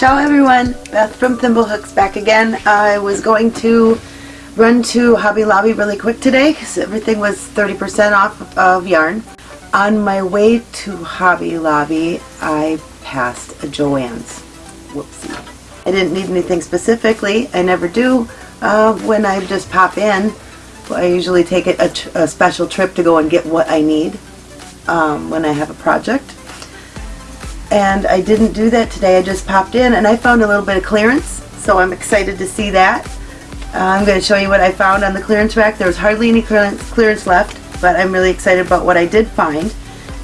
Ciao everyone, Beth from Thimblehooks back again. I was going to run to Hobby Lobby really quick today because everything was 30% off of yarn. On my way to Hobby Lobby, I passed a Joann's. Whoopsie. I didn't need anything specifically. I never do uh, when I just pop in. I usually take a, a, special trip to go and get what I need um, when I have a project and I didn't do that today. I just popped in and I found a little bit of clearance, so I'm excited to see that. Uh, I'm going to show you what I found on the clearance rack. There was hardly any clearance, clearance left, but I'm really excited about what I did find.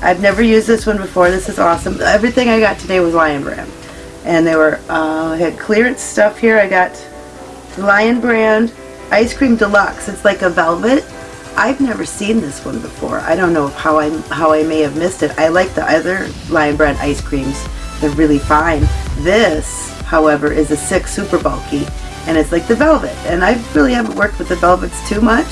I've never used this one before. This is awesome. Everything I got today was Lion Brand. And they were, uh, I had clearance stuff here. I got Lion Brand Ice Cream Deluxe. It's like a velvet I've never seen this one before. I don't know how I how I may have missed it. I like the other Lion Brand ice creams. They're really fine. This, however, is a six super bulky and it's like the velvet. And I really haven't worked with the velvets too much,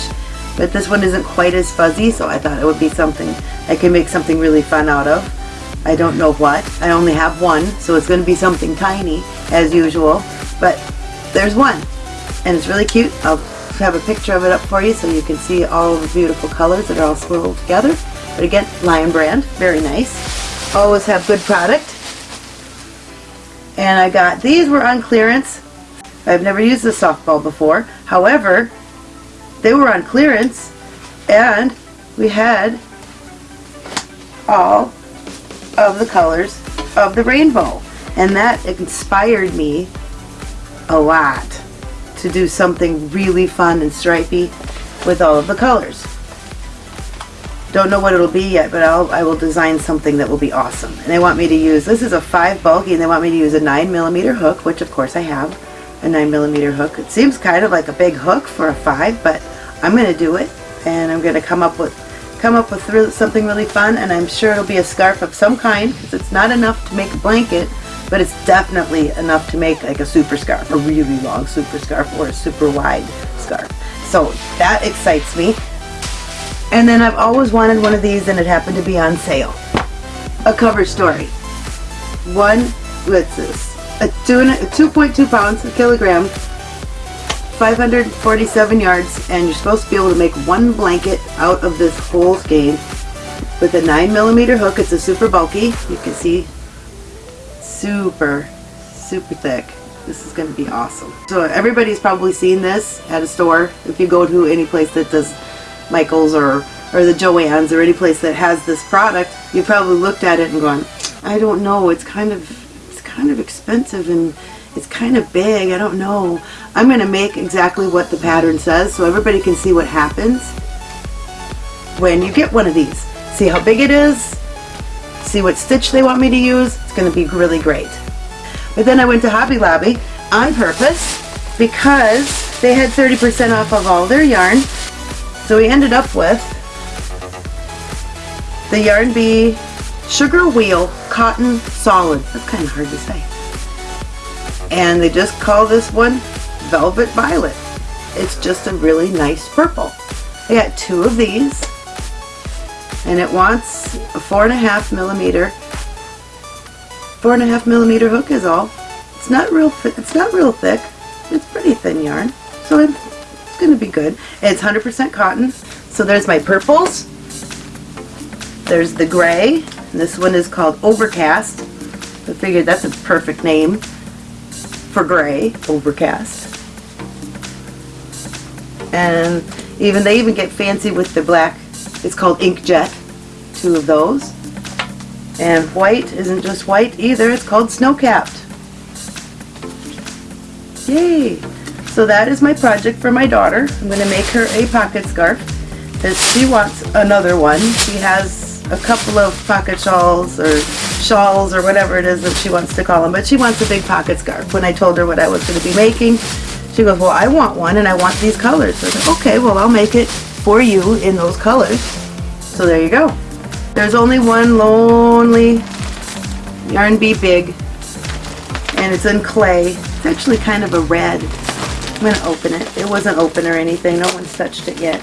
but this one isn't quite as fuzzy, so I thought it would be something I can make something really fun out of. I don't know what. I only have one, so it's going to be something tiny, as usual, but there's one. And it's really cute. I'll have a picture of it up for you so you can see all the beautiful colors that are all swirled together. But again, Lion Brand, very nice. Always have good product. And I got, these were on clearance. I've never used the softball before. However, they were on clearance and we had all of the colors of the rainbow. And that inspired me a lot to do something really fun and stripy with all of the colors. Don't know what it'll be yet, but I'll, I will design something that will be awesome. And they want me to use, this is a 5 bulky, and they want me to use a 9 millimeter hook, which of course I have, a 9 millimeter hook. It seems kind of like a big hook for a 5, but I'm going to do it, and I'm going to come up with come up with something really fun, and I'm sure it'll be a scarf of some kind, because it's not enough to make a blanket, but it's definitely enough to make like a super scarf, a really long super scarf or a super wide scarf. So that excites me. And then I've always wanted one of these and it happened to be on sale. A cover story. One, what's this? A 2.2 pounds, a kilogram, 547 yards, and you're supposed to be able to make one blanket out of this whole skein with a 9 millimeter hook. It's a super bulky. You can see super, super thick. This is going to be awesome. So everybody's probably seen this at a store. If you go to any place that does Michael's or, or the Joann's or any place that has this product, you probably looked at it and gone, I don't know, it's kind of, it's kind of expensive and it's kind of big, I don't know. I'm going to make exactly what the pattern says so everybody can see what happens when you get one of these. See how big it is, see what stitch they want me to use. It's going to be really great. But then I went to Hobby Lobby on purpose because they had 30% off of all their yarn. So we ended up with the Yarn Bee Sugar Wheel Cotton Solid. That's kind of hard to say. And they just call this one Velvet Violet. It's just a really nice purple. I got two of these and it wants a four and a half millimeter four and a half millimeter hook is all. It's not real it's not real thick. It's pretty thin yarn. So it's gonna be good. It's 100% cotton. So there's my purples. There's the gray. This one is called overcast. I figured that's a perfect name for gray overcast. And even they even get fancy with the black it's called Inkjet, two of those. And white isn't just white either, it's called Snow-Capped. Yay! So that is my project for my daughter. I'm going to make her a pocket scarf because she wants another one. She has a couple of pocket shawls or shawls or whatever it is that she wants to call them, but she wants a big pocket scarf. When I told her what I was going to be making, she goes, well, I want one and I want these colors. So I said, okay, well, I'll make it for you in those colors. So there you go. There's only one lonely Yarn Bee Big and it's in clay. It's actually kind of a red. I'm going to open it. It wasn't open or anything. No one's touched it yet.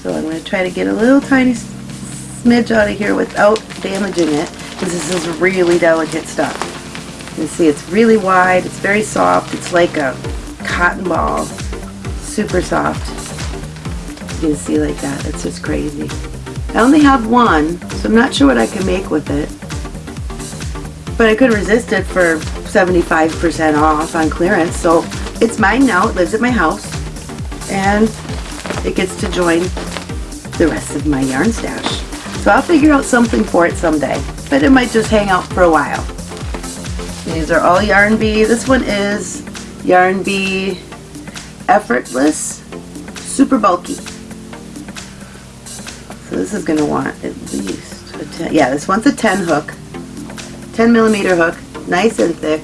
So I'm going to try to get a little tiny smidge out of here without damaging it because this is really delicate stuff. You can see it's really wide, it's very soft, it's like a cotton ball, super soft. See like that, it's just crazy. I only have one, so I'm not sure what I can make with it. But I could resist it for 75% off on clearance, so it's mine now, it lives at my house, and it gets to join the rest of my yarn stash. So I'll figure out something for it someday, but it might just hang out for a while. These are all Yarn Bee. This one is Yarn Bee Effortless Super Bulky. This is going to want at least a 10. Yeah, this one's a 10 hook. 10 millimeter hook. Nice and thick.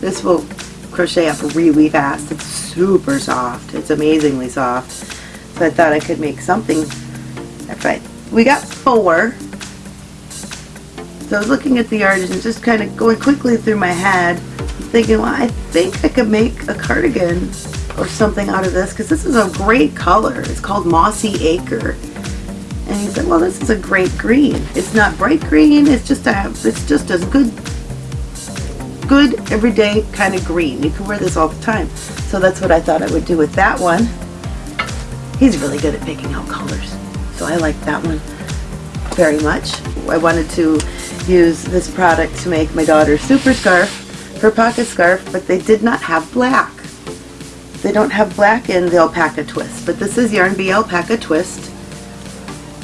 This will crochet up really fast. It's super soft. It's amazingly soft. So I thought I could make something. That's right. We got four. So I was looking at the yarn and just kind of going quickly through my head, thinking, well, I think I could make a cardigan or something out of this because this is a great color. It's called Mossy Acre. And he said, well, this is a great green. It's not bright green. It's just a, it's just a good, good everyday kind of green. You can wear this all the time. So that's what I thought I would do with that one. He's really good at picking out colors. So I like that one very much. I wanted to use this product to make my daughter's super scarf, her pocket scarf, but they did not have black. They don't have black in the alpaca twist, but this is Yarn Bee Alpaca Twist.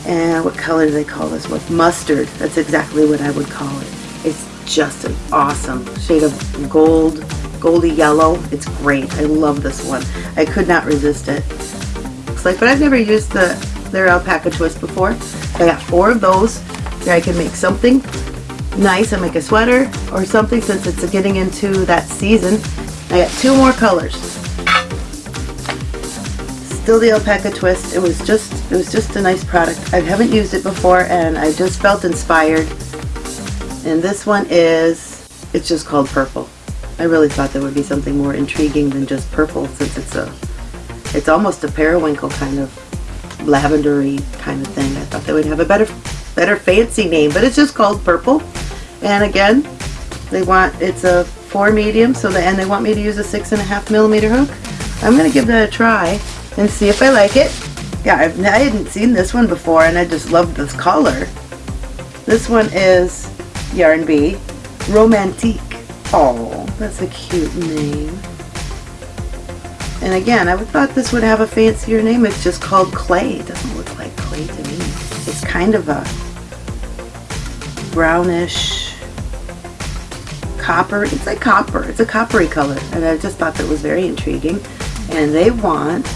And what color do they call this? With mustard. That's exactly what I would call it. It's just an awesome shade of gold, goldy yellow. It's great. I love this one. I could not resist it. Looks like, but I've never used the their alpaca twist before. I got four of those. There I can make something nice and make a sweater or something since it's getting into that season. I got two more colors. Still the alpaca twist. It was just it was just a nice product. I haven't used it before and I just felt inspired. And this one is it's just called purple. I really thought there would be something more intriguing than just purple since it's a it's almost a periwinkle kind of lavendery kind of thing. I thought they would have a better better fancy name, but it's just called purple. And again, they want it's a four medium, so the and they want me to use a six and a half millimeter hook. I'm gonna give that a try and see if I like it. Yeah, I've, I hadn't seen this one before, and I just love this color. This one is Yarn Bee Romantique. Oh, that's a cute name. And again, I would thought this would have a fancier name. It's just called clay. It doesn't look like clay to me. It's kind of a brownish copper. It's like copper. It's a coppery color. And I just thought that was very intriguing. And they want,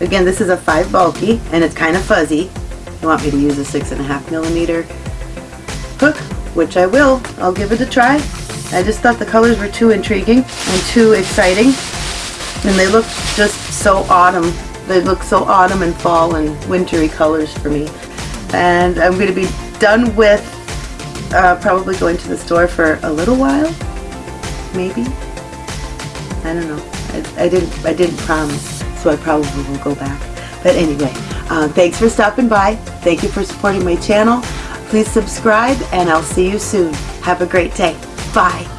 again, this is a 5 bulky and it's kind of fuzzy. You want me to use a 6.5 millimeter hook, which I will. I'll give it a try. I just thought the colors were too intriguing and too exciting and they look just so autumn. They look so autumn and fall and wintry colors for me. And I'm going to be done with uh, probably going to the store for a little while, maybe. I don't know. I, I didn't. I didn't promise, so I probably will go back. But anyway, uh, thanks for stopping by. Thank you for supporting my channel. Please subscribe, and I'll see you soon. Have a great day. Bye.